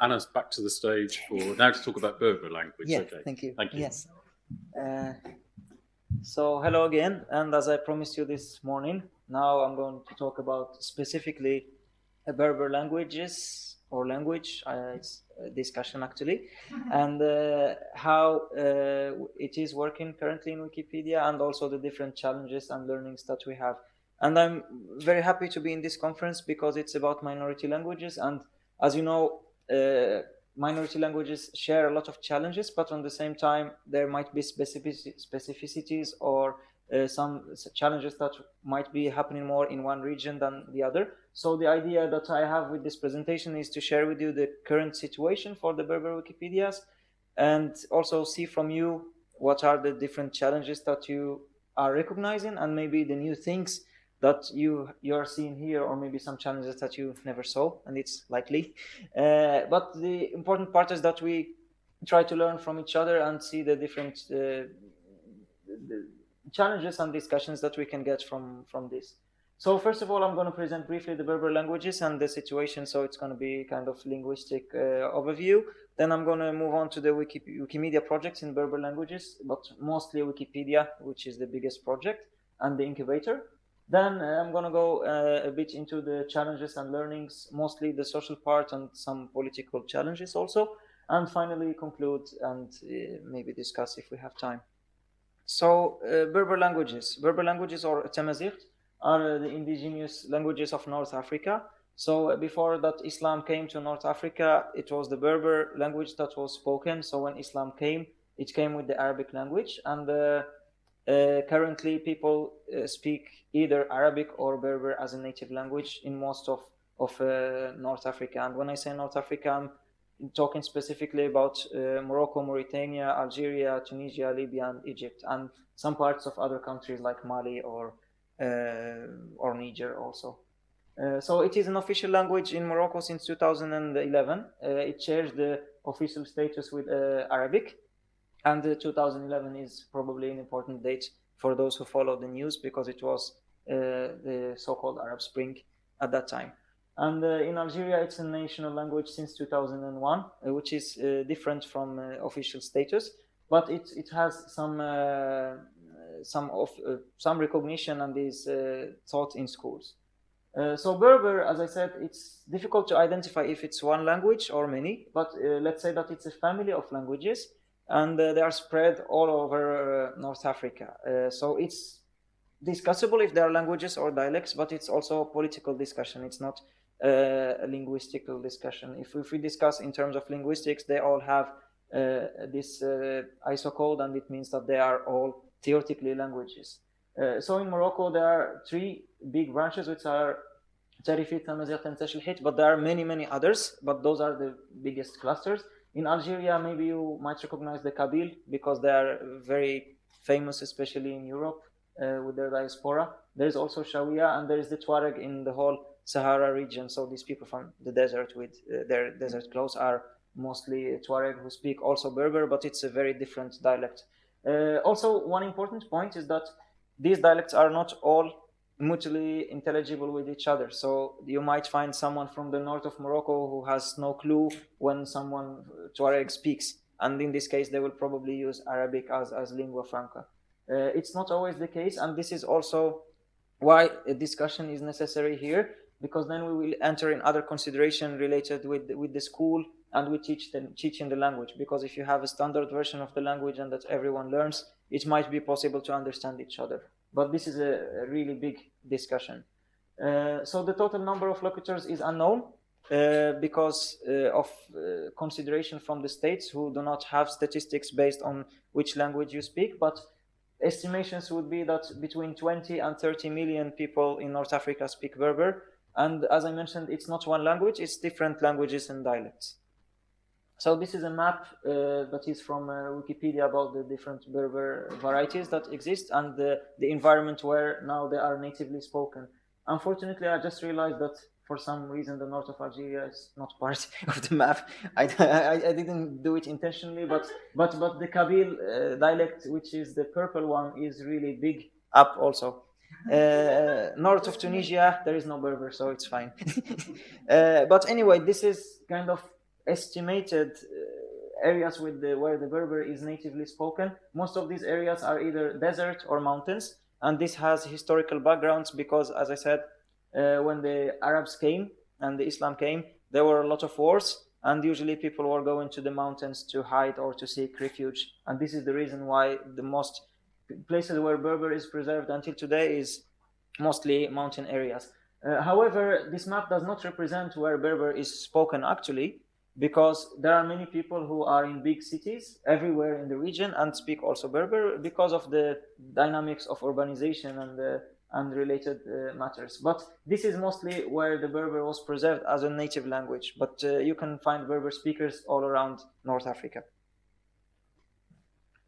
Anas back to the stage for now to talk about Berber language. Yeah, okay. thank you. Thank you. Yes. Uh, so hello again, and as I promised you this morning, now I'm going to talk about specifically Berber languages or language. Uh, discussion actually, and uh, how uh, it is working currently in Wikipedia, and also the different challenges and learnings that we have. And I'm very happy to be in this conference because it's about minority languages, and as you know, uh, minority languages share a lot of challenges, but on the same time, there might be specific specificities or uh, some challenges that might be happening more in one region than the other. So the idea that I have with this presentation is to share with you the current situation for the Berber Wikipedias and also see from you what are the different challenges that you are recognizing and maybe the new things that you you're seeing here or maybe some challenges that you never saw and it's likely. Uh, but the important part is that we try to learn from each other and see the different uh, the challenges and discussions that we can get from from this. So first of all i'm going to present briefly the berber languages and the situation so it's going to be kind of linguistic uh, overview. Then i'm going to move on to the Wiki, wikimedia projects in berber languages but mostly wikipedia which is the biggest project and the incubator then uh, I'm going to go uh, a bit into the challenges and learnings, mostly the social part and some political challenges also. And finally conclude and uh, maybe discuss if we have time. So uh, Berber languages. Berber languages or Tamazight are the indigenous languages of North Africa. So uh, before that Islam came to North Africa, it was the Berber language that was spoken. So when Islam came, it came with the Arabic language and uh, uh, currently, people uh, speak either Arabic or Berber as a native language in most of, of uh, North Africa. And when I say North Africa, I'm talking specifically about uh, Morocco, Mauritania, Algeria, Tunisia, Libya, and Egypt, and some parts of other countries like Mali or, uh, or Niger also. Uh, so it is an official language in Morocco since 2011. it shares the official status with Arabic and 2011 is probably an important date for those who follow the news because it was uh, the so-called Arab Spring at that time. And uh, in Algeria, it's a national language since 2001, uh, which is uh, different from uh, official status, but it, it has some some of some recognition and is taught in schools. so Berber, as I said, it's difficult to identify if it's one language or many, but let's say that it's a family of languages and uh, they are spread all over uh, North Africa. Uh, so it's discussable if there are languages or dialects, but it's also a political discussion. It's not a linguistical discussion. If, if we discuss in terms of linguistics, they all have this ISO code, and it means that they are all theoretically languages. Uh, so in Morocco, there are three big branches, which are Tarifit, Tamazight, and Tashlhit, but there are many, many others, but those are the biggest clusters. In Algeria, maybe you might recognize the Kabyle because they are very famous, especially in Europe uh, with their diaspora. There is also Shawiya and there is the Tuareg in the whole Sahara region. So these people from the desert with uh, their desert clothes are mostly Tuareg who speak also Berber, but it's a very different dialect. Uh, also, one important point is that these dialects are not all mutually intelligible with each other. So you might find someone from the north of Morocco who has no clue when someone Tuareg speaks. And in this case, they will probably use Arabic as, as lingua franca. Uh, it's not always the case. And this is also why a discussion is necessary here, because then we will enter in other consideration related with, with the school and we teach them teaching the language. Because if you have a standard version of the language and that everyone learns, it might be possible to understand each other but this is a, really big discussion. Uh, so the total number of locutors is unknown uh, because uh, of uh, consideration from the states who do not have statistics based on which language you speak, but estimations would be that between 20 and 30 million people in North Africa speak Berber. And as I mentioned, it's not one language, it's different languages and dialects. So this is a map uh, that is from uh, Wikipedia about the different Berber varieties that exist and the, the environment where now they are natively spoken. Unfortunately, I just realized that for some reason the north of Algeria is not part of the map. I, I, I didn't do it intentionally, but but but the Kabyle uh, dialect, which is the purple one, is really big up also. Uh, north of Tunisia, there is no Berber, so it's fine. uh, but anyway, this is kind of estimated uh, areas with the, where the Berber is natively spoken, most of these areas are either desert or mountains, and this has historical backgrounds because, as I said, uh, when the Arabs came and the Islam came, there were a lot of wars, and usually people were going to the mountains to hide or to seek refuge, and this is the reason why the most places where Berber is preserved until today is mostly mountain areas. Uh, however, this map does not represent where Berber is spoken actually, because there are many people who are in big cities everywhere in the region and speak also Berber because of the dynamics of urbanization and uh, and related uh, matters. But this is mostly where the Berber was preserved as a native language. But uh, you can find Berber speakers all around North Africa.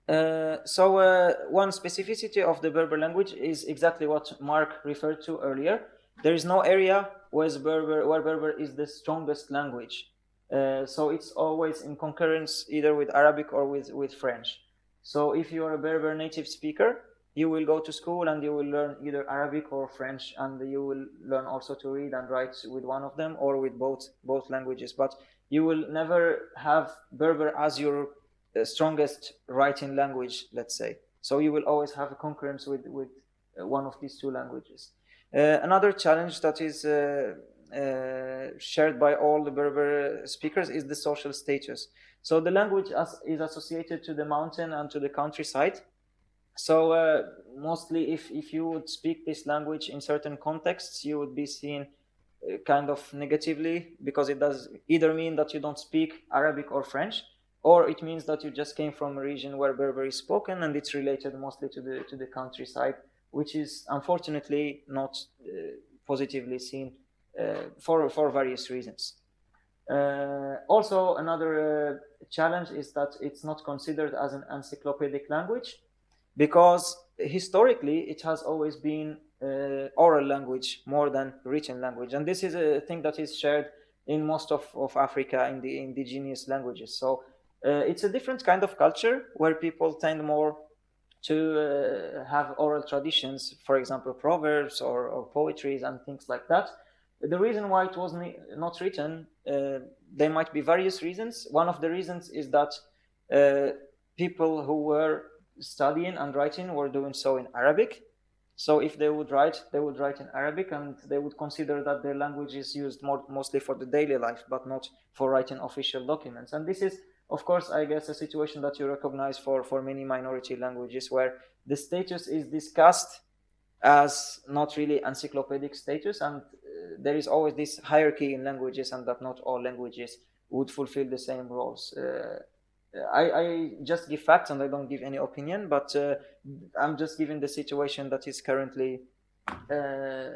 Uh, so uh, one specificity of the Berber language is exactly what Mark referred to earlier. There is no area where Berber, where Berber is the strongest language. Uh, so it's always in concurrence either with Arabic or with, with French. So if you are a Berber native speaker, you will go to school and you will learn either Arabic or French, and you will learn also to read and write with one of them or with both both languages. But you will never have Berber as your uh, strongest writing language, let's say. So you will always have a concurrence with with uh, one of these two languages. Uh, another challenge that is uh, shared by all the Berber speakers is the social status. So the language as, is associated to the mountain and to the countryside. So uh, mostly if, if you would speak this language in certain contexts, you would be seen uh, kind of negatively because it does either mean that you don't speak Arabic or French, or it means that you just came from a region where Berber is spoken and it's related mostly to the to the countryside, which is unfortunately not uh, positively seen uh, for, for various reasons. Uh, also, another uh, challenge is that it's not considered as an encyclopedic language because historically it has always been uh, oral language more than written language. And this is a thing that is shared in most of, of africa in the indigenous languages. So uh, it's a different kind of culture where people tend more to uh, have oral traditions for example proverbs or, or poetries and things like that the reason why it was not written, uh, there might be various reasons. One of the reasons is that uh, people who were studying and writing were doing so in Arabic. So if they would write, they would write in Arabic and they would consider that their language is used more, mostly for the daily life, but not for writing official documents. And this is, of course, I guess, a situation that you recognize for, for many minority languages where the status is discussed as not really encyclopedic status and there is always this hierarchy in languages and that not all languages would fulfill the same roles. Uh, I, I, just give facts and I don't give any opinion, but uh, I'm just giving the situation that is currently uh,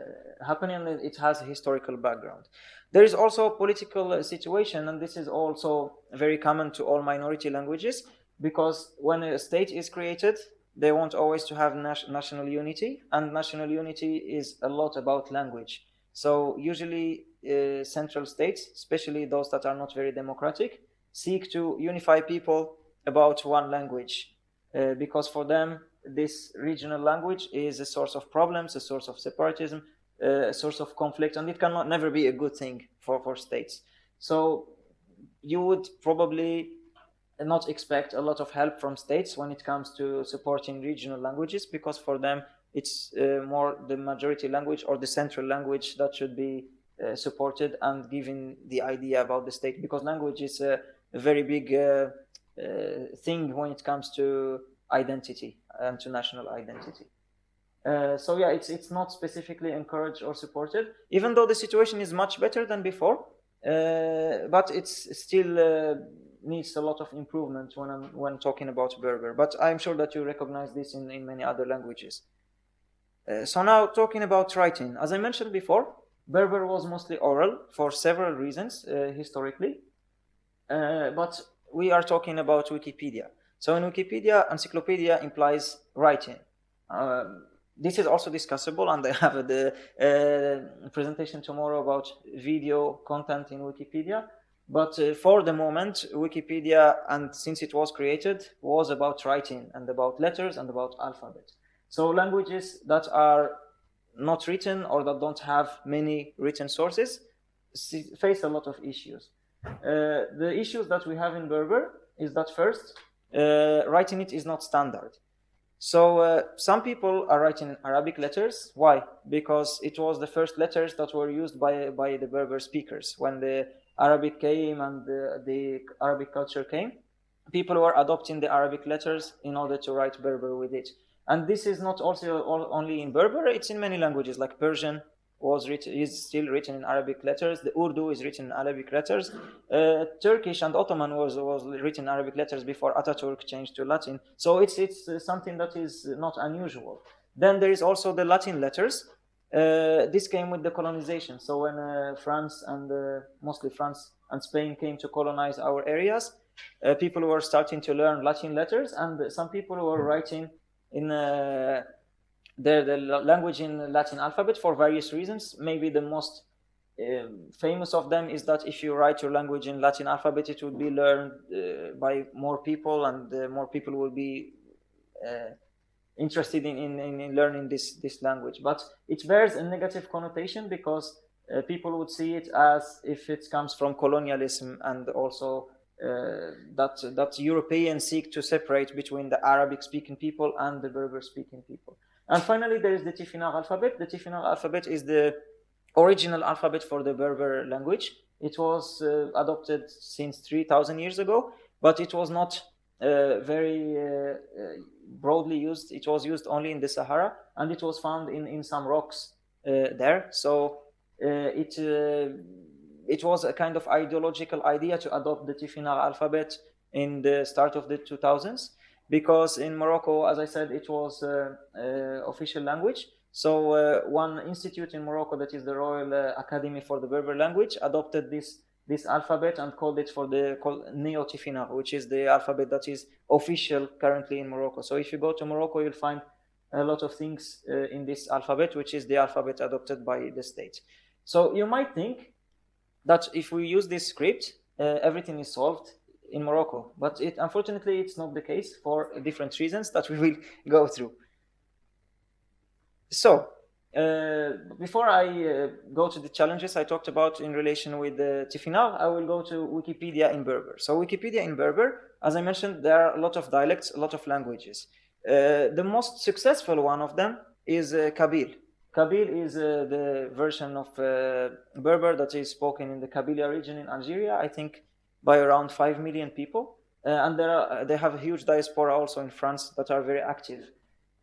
happening it has a historical background. There is also a political situation, and this is also very common to all minority languages, because when a state is created, they want always to have national unity, and national unity is a lot about language. So usually uh, central states, especially those that are not very democratic, seek to unify people about one language uh, because for them this regional language is a source of problems, a source of separatism, uh, a source of conflict, and it cannot never be a good thing for, for states. So you would probably not expect a lot of help from states when it comes to supporting regional languages because for them it's uh, more the majority language or the central language that should be uh, supported and given the idea about the state because language is a, very big uh, uh thing when it comes to identity and to national identity. Uh, so yeah, it's it's not specifically encouraged or supported, even though the situation is much better than before. Uh, but it's still needs a lot of improvement when I'm when talking about Berber. But I'm sure that you recognize this in, in many other languages. Uh, so now talking about writing, as I mentioned before, Berber was mostly oral for several reasons uh, historically, uh, but we are talking about Wikipedia. So in Wikipedia, encyclopedia implies writing. Um, this is also discussable, and I have the uh, presentation tomorrow about video content in Wikipedia. But uh, for the moment, Wikipedia, and since it was created, was about writing and about letters and about alphabet. So languages that are not written or that don't have many written sources face a lot of issues. Uh, the issues that we have in Berber is that first, uh, writing it is not standard. So uh, some people are writing Arabic letters. Why? Because it was the first letters that were used by by the Berber speakers when the Arabic came and the, the Arabic culture came. People were adopting the Arabic letters in order to write Berber with it. And this is not also only in Berber; it's in many languages like Persian, was written is still written in Arabic letters. The Urdu is written in Arabic letters. Uh, Turkish and Ottoman was was written in Arabic letters before Ataturk changed to Latin. So it's it's uh, something that is not unusual. Then there is also the Latin letters. Uh, this came with the colonization. So when uh, France and uh, mostly France and Spain came to colonize our areas, uh, people were starting to learn Latin letters, and some people were writing in the, the language in Latin alphabet for various reasons. Maybe the most uh, famous of them is that if you write your language in Latin alphabet, it will be learned uh, by more people, and uh, more people will be uh, interested in, in, in, learning this, this language. But it bears a negative connotation because uh, people would see it as if it comes from colonialism and also uh, that that Europeans seek to separate between the Arabic-speaking people and the Berber-speaking people. And finally, there is the Tifinagh alphabet. The Tifinagh alphabet is the original alphabet for the Berber language. It was uh, adopted since 3,000 years ago, but it was not uh, very uh, uh, broadly used. It was used only in the Sahara, and it was found in, in some rocks uh, there. So uh, it it was a kind of ideological idea to adopt the Tifinagh alphabet in the start of the 2000s because in Morocco, as I said, it was uh, uh, official language. So uh, one institute in Morocco, that is the Royal Academy for the Berber language, adopted this this alphabet and called it for the Neo Tifinagh, which is the alphabet that is official currently in Morocco. So if you go to Morocco, you'll find a lot of things uh, in this alphabet, which is the alphabet adopted by the state. So you might think that if we use this script, uh, everything is solved in Morocco. But it, unfortunately, it's not the case for different reasons that we will go through. So, uh, before I uh, go to the challenges I talked about in relation with the Tifinagh, I will go to Wikipedia in Berber. So Wikipedia in Berber, as I mentioned, there are a lot of dialects, a lot of languages. Uh, the most successful one of them is uh, Kabyle. Kabyle is uh, the version of uh, Berber that is spoken in the Kabylia region in Algeria. I think by around 5 million people. Uh, and are, they have a huge diaspora also in France that are very active.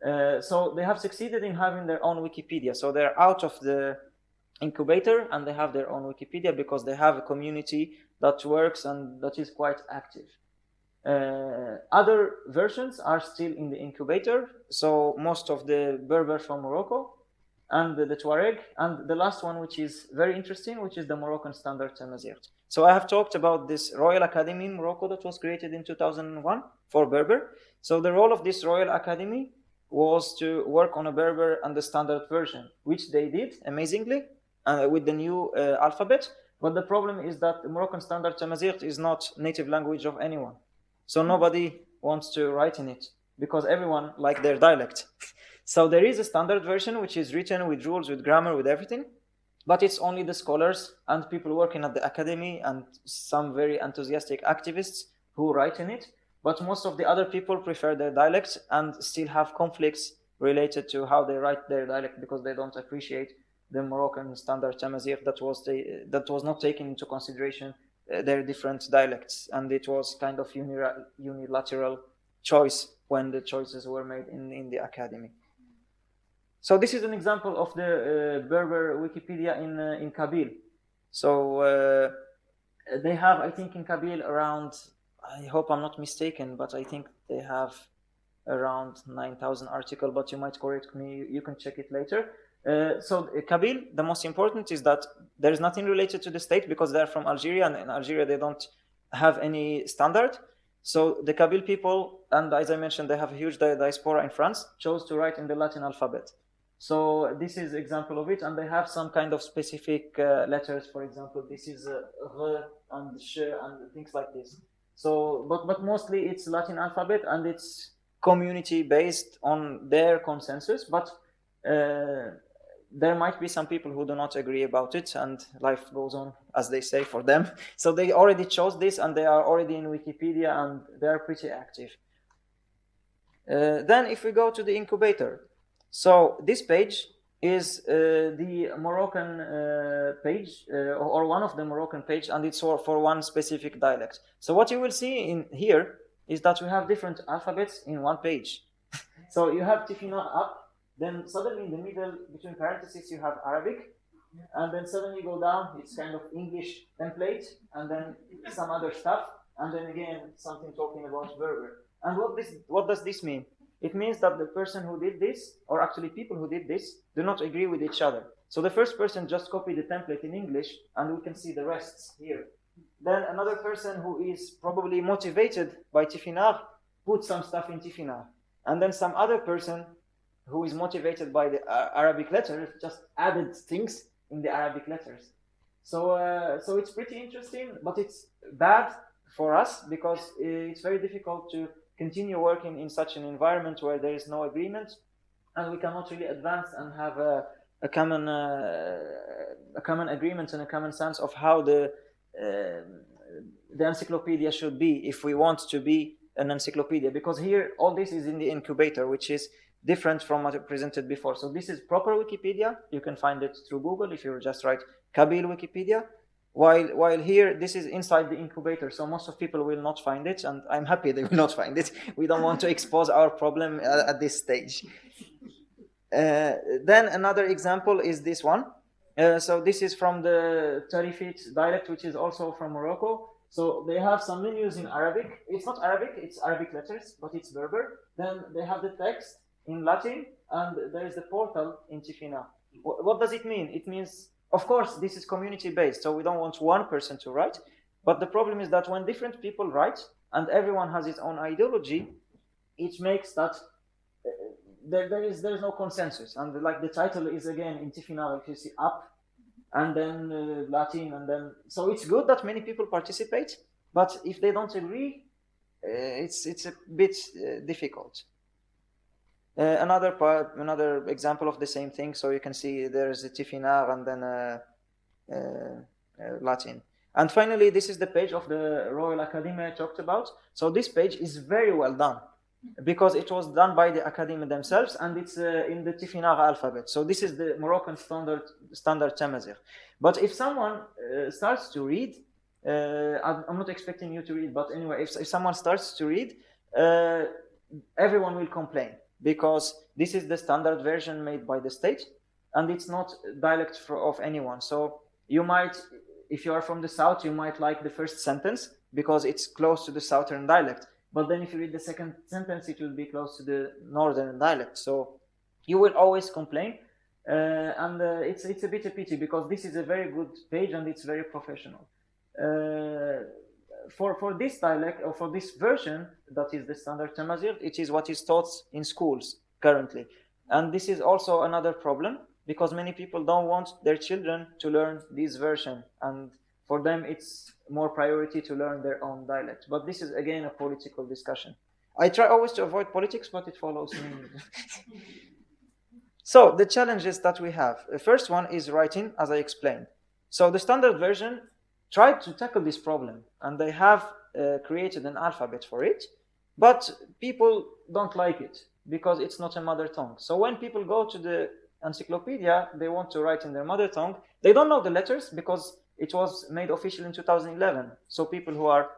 Uh, so they have succeeded in having their own Wikipedia. So they're out of the incubator and they have their own Wikipedia because they have a community that works and that is quite active. Uh, other versions are still in the incubator. So most of the Berbers from Morocco and the, the Tuareg, and the last one, which is very interesting, which is the Moroccan Standard Tamazight. So I have talked about this Royal Academy in Morocco that was created in 2001 for Berber. So the role of this Royal Academy was to work on a Berber and the standard version, which they did amazingly uh, with the new uh, alphabet. But the problem is that the Moroccan Standard Tamazight is not native language of anyone. So nobody wants to write in it because everyone like their dialect. So there is a standard version which is written with rules, with grammar, with everything, but it's only the scholars and people working at the academy and some very enthusiastic activists who write in it. But most of the other people prefer their dialects and still have conflicts related to how they write their dialect because they don't appreciate the Moroccan standard Tamazight that was the, that was not taken into consideration uh, their different dialects and it was kind of unilateral choice when the choices were made in, in the academy. So this is an example of the uh, Berber Wikipedia in uh, in Kabyle. So uh, they have, I think, in Kabyle around. I hope I'm not mistaken, but I think they have around 9,000 articles. But you might correct me. You can check it later. Uh, so Kabyle, the most important is that there is nothing related to the state because they're from Algeria, and in Algeria they don't have any standard. So the Kabyle people, and as I mentioned, they have a huge diaspora in France, chose to write in the Latin alphabet. So this is example of it, and they have some kind of specific uh, letters. For example, this is uh, r and sh and things like this. So, but but mostly it's Latin alphabet and it's community based on their consensus. But uh, there might be some people who do not agree about it and life goes on as they say for them so they already chose this and they are already in wikipedia and they are pretty active uh, then if we go to the incubator so this page is uh, the moroccan uh, page uh, or one of the moroccan page and it's for, for one specific dialect so what you will see in here is that we have different alphabets in one page so you have Tifinagh up then suddenly in the middle, between parentheses, you have Arabic. And then suddenly you go down, it's kind of English template, and then some other stuff, and then again something talking about Berber. And what this what does this mean? It means that the person who did this, or actually people who did this, do not agree with each other. So the first person just copied the template in English, and we can see the rests here. Then another person who is probably motivated by Tifinagh put some stuff in Tifinagh. And then some other person who is motivated by the uh, Arabic letters just added things in the Arabic letters. So, uh, so it's pretty interesting, but it's bad for us because it's very difficult to continue working in such an environment where there is no agreement and we cannot really advance and have a, a common uh, a common agreement and a common sense of how the uh, the encyclopedia should be if we want to be an encyclopedia because here all this is in the incubator which is different from what I presented before. So this is proper Wikipedia. You can find it through Google if you just write Kabyle Wikipedia. While, while here, this is inside the incubator, so most of people will not find it, and I'm happy they will not find it. We don't want to expose our problem at, at this stage. Uh, then another example is this one. Uh, so this is from the Tarifit dialect, which is also from Morocco. So they have some menus in Arabic. It's not Arabic, it's Arabic letters, but it's Berber. Then they have the text, in Latin, and there is the portal in Tifinagh. What does it mean? It means, of course, this is community based, so we don't want one person to write. But the problem is that when different people write and everyone has its own ideology, it makes that uh, there, there is there is no consensus. And like the title is again in Tifinagh, if you see up, and then uh, Latin, and then so it's good that many people participate. But if they don't agree, uh, it's it's a bit uh, difficult. Uh, another part, another example of the same thing. So you can see there's a Tifinagh and then a, a, a Latin. And finally, this is the page of the Royal Academy I talked about. So this page is very well done because it was done by the Academy themselves and it's uh, in the Tifinagh alphabet. So this is the Moroccan standard standard Tamazight. But if someone uh, starts to read, uh, I'm not expecting you to read, but anyway, if, if someone starts to read, uh, everyone will complain because this is the standard version made by the state and it's not dialect for, of anyone. So you might, if you are from the south, you might like the first sentence because it's close to the southern dialect. But then if you read the second sentence, it will be close to the northern dialect. So you will always complain. Uh, and uh, it's, it's a bit a pity because this is a very good page and it's very professional. Uh, for, for this dialect or for this version that is the standard Tamazight, it is what is taught in schools currently. And this is also another problem because many people don't want their children to learn this version. And for them, it's more priority to learn their own dialect. But this is again a political discussion. I try always to avoid politics, but it follows me. so the challenges that we have. The first one is writing, as I explained. So the standard version tried to tackle this problem and they have uh, created an alphabet for it, but people don't like it because it's not a mother tongue. So when people go to the encyclopedia, they want to write in their mother tongue. They don't know the letters because it was made official in 2011. So people who are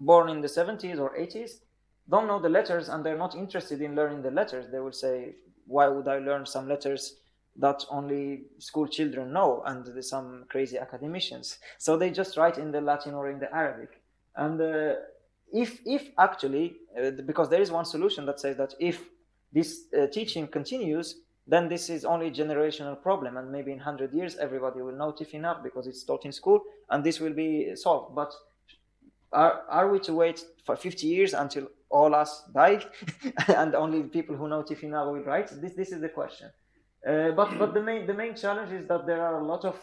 born in the 70s or 80s don't know the letters and they're not interested in learning the letters. They will say, why would I learn some letters that only school children know and some crazy academicians. So they just write in the Latin or in the Arabic. And uh, if, if actually, uh, because there is one solution that says that if this uh, teaching continues, then this is only a generational problem. And maybe in 100 years, everybody will know Tifinagh because it's taught in school and this will be solved. But are, are we to wait for 50 years until all us die and only people who know Tifinagh will write? This, this is the question. Uh, but but the main the main challenge is that there are a lot of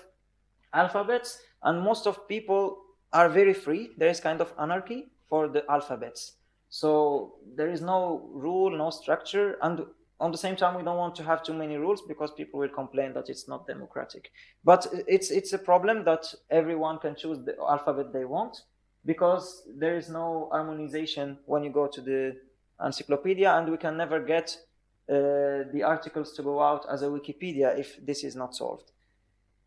alphabets, and most of people are very free. There is kind of anarchy for the alphabets. So there is no rule, no structure, and on the same time we don't want to have too many rules because people will complain that it's not democratic but it's it's a problem that everyone can choose the alphabet they want because there is no harmonization when you go to the encyclopedia and we can never get the articles to go out as a wikipedia if this is not solved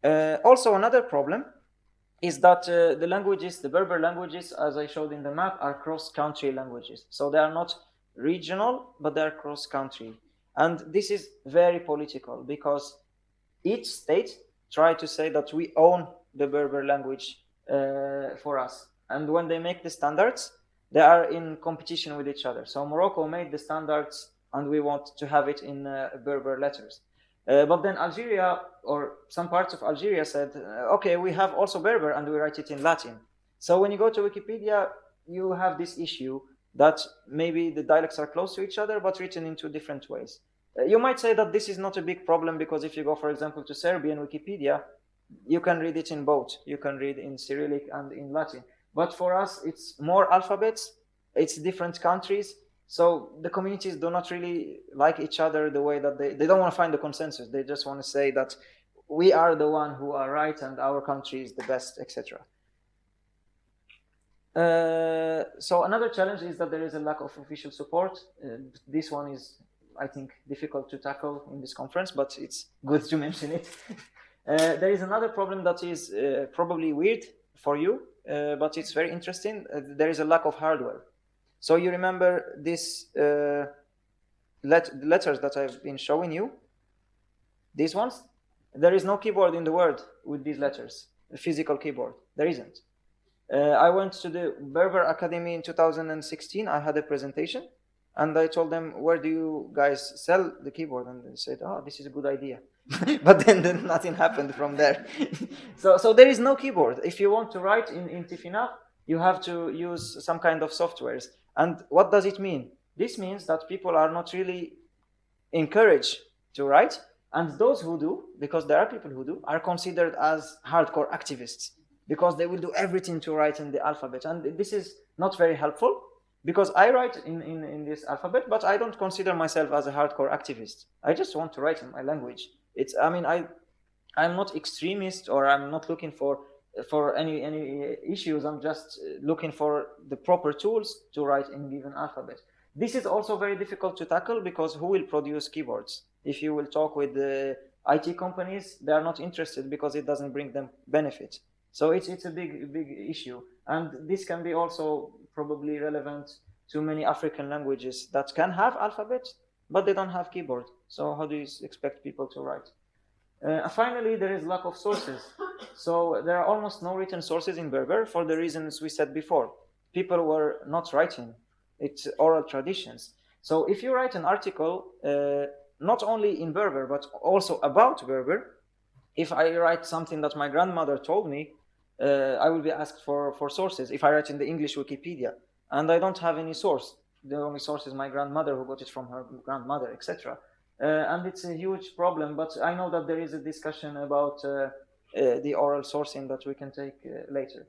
uh, also another problem is that uh, the languages the berber languages as i showed in the map are cross-country languages so they are not regional but they're cross-country and this is very political because each state try to say that we own the Berber language uh, for us. And when they make the standards, they are in competition with each other. So Morocco made the standards and we want to have it in uh, Berber letters. Uh, but then Algeria or some parts of Algeria said, uh, okay, we have also Berber and we write it in Latin. So when you go to Wikipedia, you have this issue that maybe the dialects are close to each other, but written in two different ways. You might say that this is not a big problem because if you go, for example, to Serbian Wikipedia, you can read it in both. You can read in Cyrillic and in Latin. But for us, it's more alphabets, it's different countries. So the communities do not really like each other the way that they, they don't want to find the consensus. They just want to say that we are the one who are right and our country is the best, etc. Uh, so another challenge is that there is a lack of official support. Uh, this one is, I think, difficult to tackle in this conference, but it's good to mention it. uh, there is another problem that is uh, probably weird for you, uh, but it's very interesting. there is a lack of hardware. So you remember these let letters that I've been showing you? These ones? There is no keyboard in the world with these letters, a physical keyboard. There isn't. Uh, I went to the Berber Academy in 2016. I had a presentation and I told them, where do you guys sell the keyboard? And they said, oh, this is a good idea. but then, then, nothing happened from there. so, so there is no keyboard. If you want to write in, in Tifinagh, you have to use some kind of softwares. And what does it mean? This means that people are not really encouraged to write. And those who do, because there are people who do, are considered as hardcore activists because they will do everything to write in the alphabet. And this is not very helpful because I write in, in, in this alphabet, but I don't consider myself as a hardcore activist. I just want to write in my language. It's, I mean, I, I'm not extremist or I'm not looking for for any any issues. I'm just looking for the proper tools to write in given alphabet. This is also very difficult to tackle because who will produce keyboards? If you will talk with the IT companies, they are not interested because it doesn't bring them benefit. So it's, it's a big, big issue. And this can be also probably relevant to many African languages that can have alphabets, but they don't have keyboard. So how do you expect people to write? Uh, finally, there is lack of sources. So there are almost no written sources in Berber for the reasons we said before. People were not writing. It's oral traditions. So if you write an article, uh, not only in Berber, but also about Berber, if I write something that my grandmother told me, uh, I will be asked for, for sources if I write in the English Wikipedia. And I don't have any source. The only source is my grandmother who got it from her grandmother, etc. Uh, and it's a huge problem, but I know that there is a discussion about uh, the oral sourcing that we can take uh, later.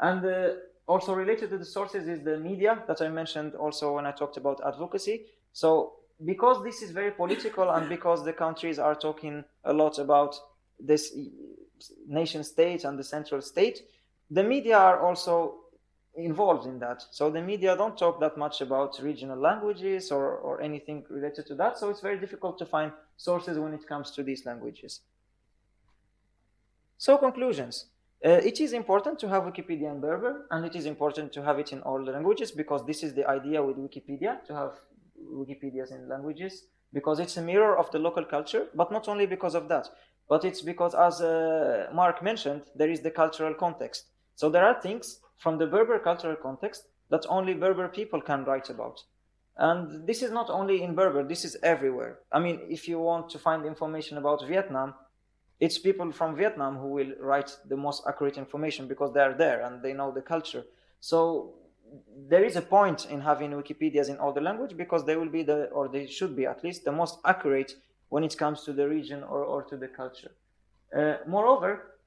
And uh, also related to the sources is the media that I mentioned also when I talked about advocacy. So because this is very political and because the countries are talking a lot about this nation state and the central state, the media are also involved in that. So the media don't talk that much about regional languages or, or anything related to that. So it's very difficult to find sources when it comes to these languages. So conclusions. Uh, it is important to have Wikipedia in Berber and it is important to have it in all the languages because this is the idea with Wikipedia to have Wikipedias in languages because it's a mirror of the local culture, but not only because of that. But it's because, as uh, Mark mentioned, there is the cultural context. So there are things from the Berber cultural context that only Berber people can write about. And this is not only in Berber, this is everywhere. I mean, if you want to find information about Vietnam, it's people from Vietnam who will write the most accurate information because they are there and they know the culture. So there is a point in having Wikipedias in all the language because they will be the, or they should be at least, the most accurate when it comes to the region or, or to the culture. Uh, moreover,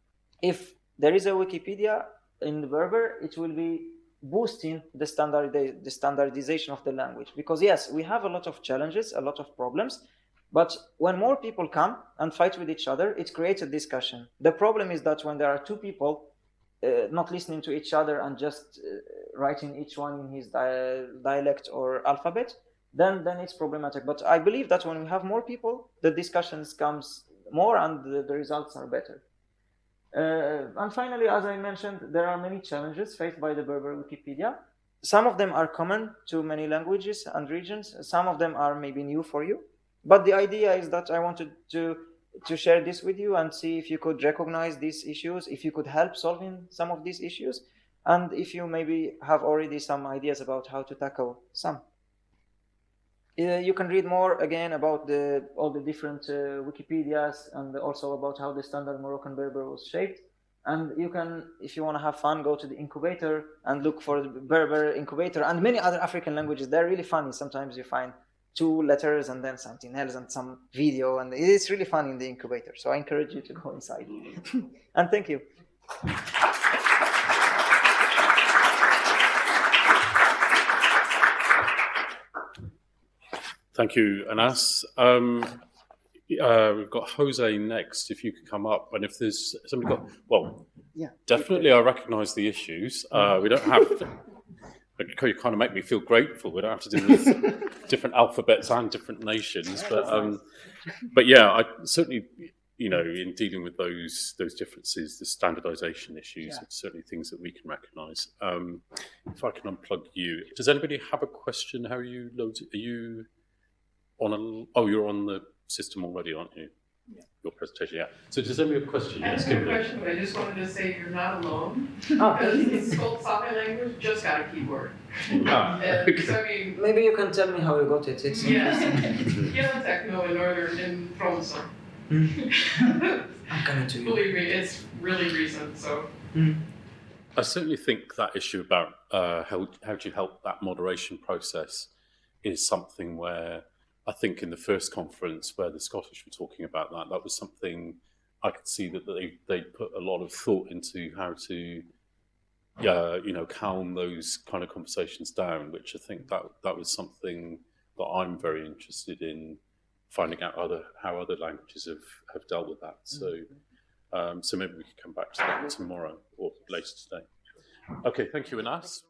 if there is a Wikipedia in the Berber, it will be boosting the standard the standardization of the language because yes we have a lot of challenges a lot of problems but when more people come and fight with each other it creates a discussion the problem is that when there are two people uh, not listening to each other and just uh, writing each one in his di dialect or alphabet then then it's problematic but i believe that when we have more people the discussions comes more and the, the results are better uh, and finally, as I mentioned, there are many challenges faced by the Berber Wikipedia. Some of them are common to many languages and regions. Some of them are maybe new for you. But the idea is that I wanted to, to share this with you and see if you could recognize these issues, if you could help solving some of these issues, and if you maybe have already some ideas about how to tackle some. Uh, you can read more again about the, all the different uh, Wikipedias and also about how the standard Moroccan Berber was shaped. And you can, if you want to have fun, go to the incubator and look for the Berber incubator and many other African languages. They're really funny. Sometimes you find two letters and then something else and some video. And it's really fun in the incubator. So I encourage you to go inside. and thank you. Thank you, Anas. Um, uh, we've got Jose next, if you could come up. And if there's somebody got, well, Yeah. definitely I recognise the issues. Uh, we don't have, you kind of make me feel grateful. We don't have to deal with different alphabets and different nations. But, um, but yeah, I certainly, you know, in dealing with those those differences, the standardisation issues, Yeah. certainly things that we can recognise. Um, if I can unplug you, does anybody have a question? How are you loaded? Are you on a? Oh, you're on the system already, aren't you? Yeah. Your presentation, yeah. So does anybody have a question? I Yes, have a question, but I just wanted to say you're not alone, Ah, because the Skolt Sami language just got a keyboard. Ah, okay. so I mean, Maybe you can tell me how you got it. It's yeah, interesting. Giellatekno in Northern, in Tromsø. I'm coming to you. Believe me, it's really recent, so. I certainly think that issue about uh, how how do you help that moderation process is something where I think in the first conference where the Scottish were talking about that, that was something I could see that they they put a lot of thought into how to yeah you know calm those kind of conversations down, which I think that that was something that I'm very interested in finding out other how other languages have have dealt with that. So. Mm-hmm. Um, so maybe we could come back to that mm-hmm. tomorrow or later today. Okay, thank you, Anas.